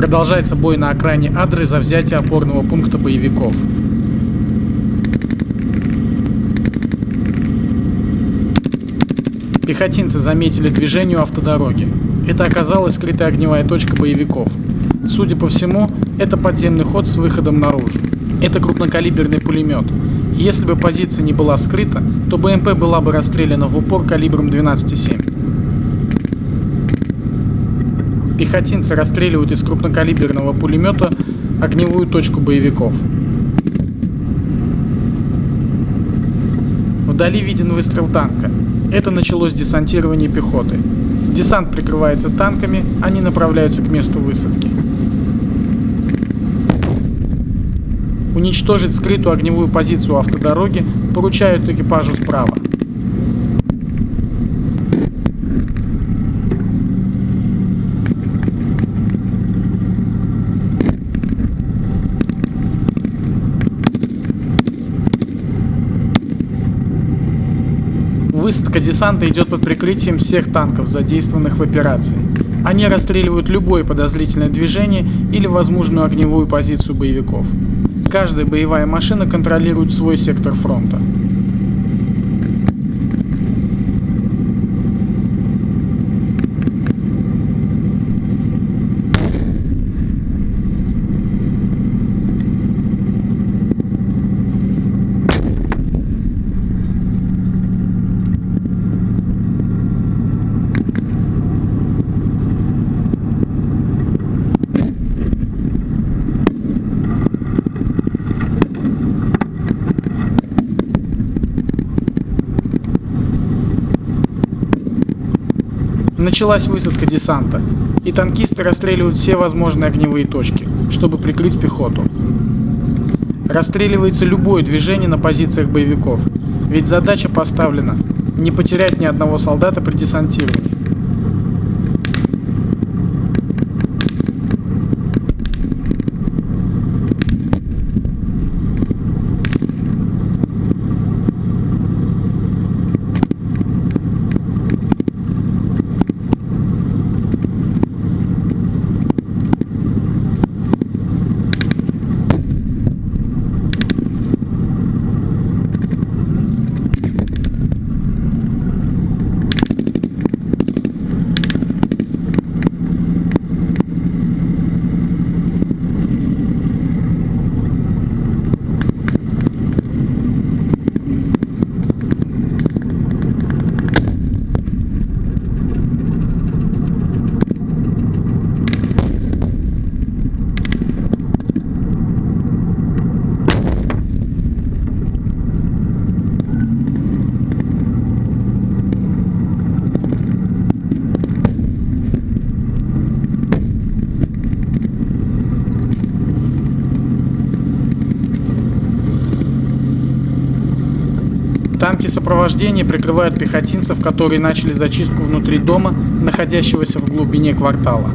Продолжается бой на окраине Адры за взятие опорного пункта боевиков. Пехотинцы заметили движение у автодороги. Это оказалась скрытая огневая точка боевиков. Судя по всему, это подземный ход с выходом наружу. Это крупнокалиберный пулемет. Если бы позиция не была скрыта, то БМП была бы расстреляна в упор калибром 12,7. Пехотинцы расстреливают из крупнокалиберного пулемета огневую точку боевиков. Вдали виден выстрел танка. Это началось десантирование пехоты. Десант прикрывается танками, они направляются к месту высадки. Уничтожить скрытую огневую позицию автодороги поручают экипажу справа. Высадка десанта идет под прикрытием всех танков, задействованных в операции. Они расстреливают любое подозрительное движение или возможную огневую позицию боевиков. Каждая боевая машина контролирует свой сектор фронта. Началась высадка десанта, и танкисты расстреливают все возможные огневые точки, чтобы прикрыть пехоту. Расстреливается любое движение на позициях боевиков, ведь задача поставлена не потерять ни одного солдата при десантировании. Танки сопровождения прикрывают пехотинцев, которые начали зачистку внутри дома, находящегося в глубине квартала.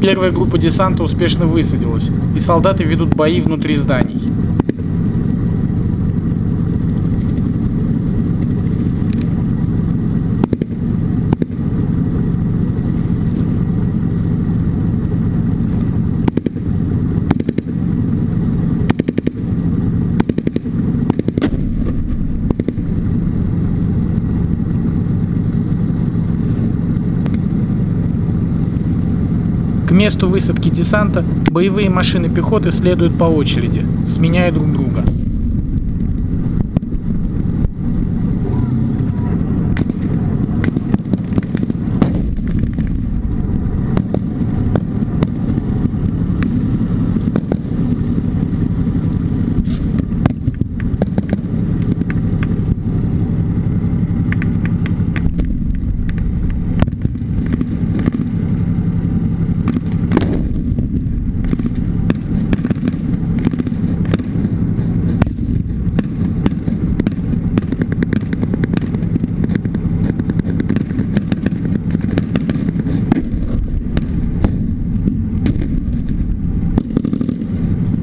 Первая группа десанта успешно высадилась, и солдаты ведут бои внутри зданий. Месту высадки десанта боевые машины пехоты следуют по очереди, сменяя друг друга.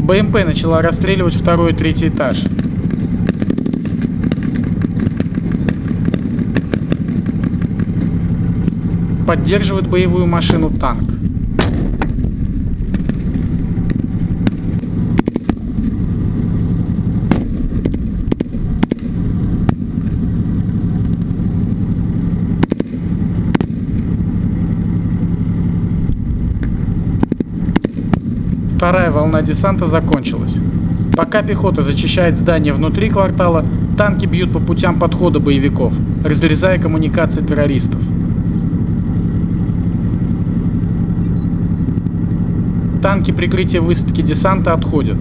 БМП начала расстреливать второй и третий этаж. Поддерживает боевую машину танк. Вторая волна десанта закончилась. Пока пехота зачищает здания внутри квартала, танки бьют по путям подхода боевиков, разрезая коммуникации террористов. Танки прикрытия высадки десанта отходят.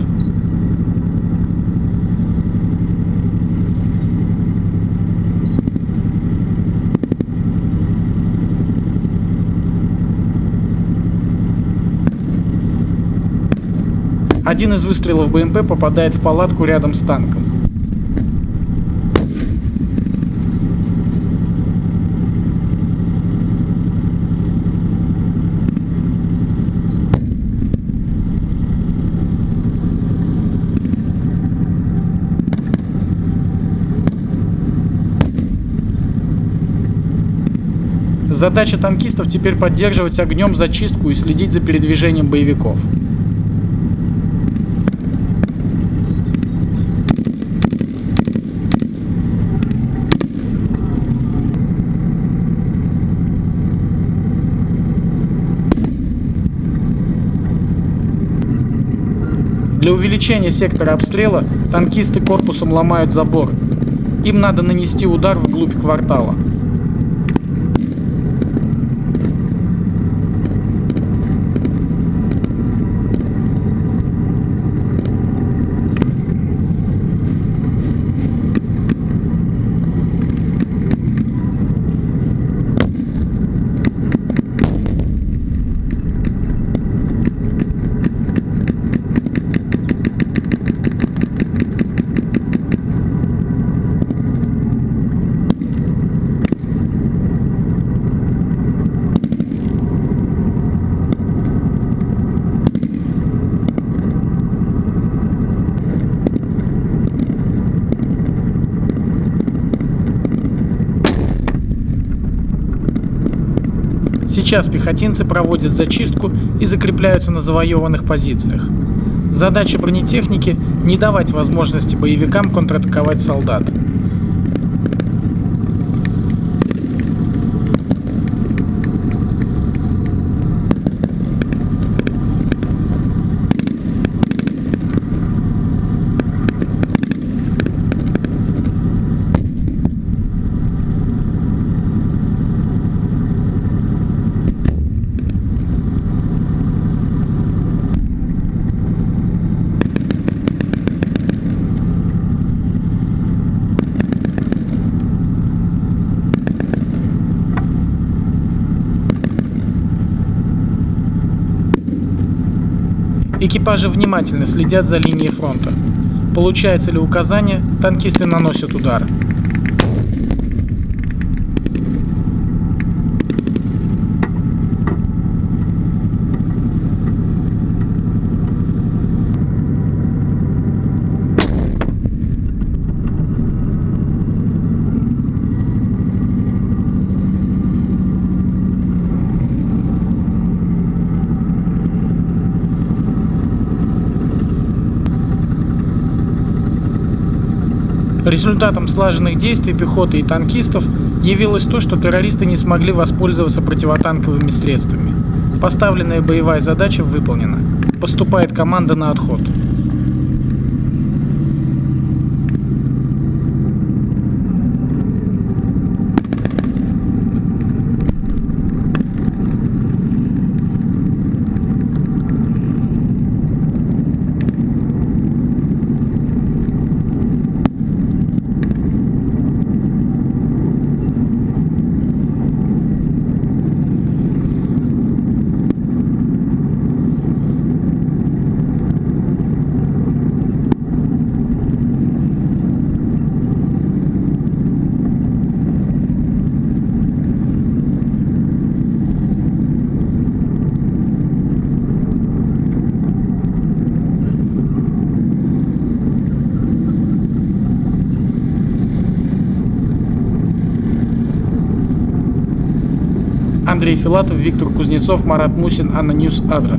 Один из выстрелов БМП попадает в палатку рядом с танком. Задача танкистов теперь поддерживать огнем зачистку и следить за передвижением боевиков. Увеличения сектора обстрела танкисты корпусом ломают забор. Им надо нанести удар вглубь квартала. Сейчас пехотинцы проводят зачистку и закрепляются на завоеванных позициях. Задача бронетехники – не давать возможности боевикам контратаковать солдат. Экипажи внимательно следят за линией фронта. Получается ли указание, танкисты наносят удар. Результатом слаженных действий пехоты и танкистов явилось то, что террористы не смогли воспользоваться противотанковыми средствами. Поставленная боевая задача выполнена. Поступает команда на отход. Андрей Филатов, Виктор Кузнецов, Марат Мусин, ANNA News, Адра.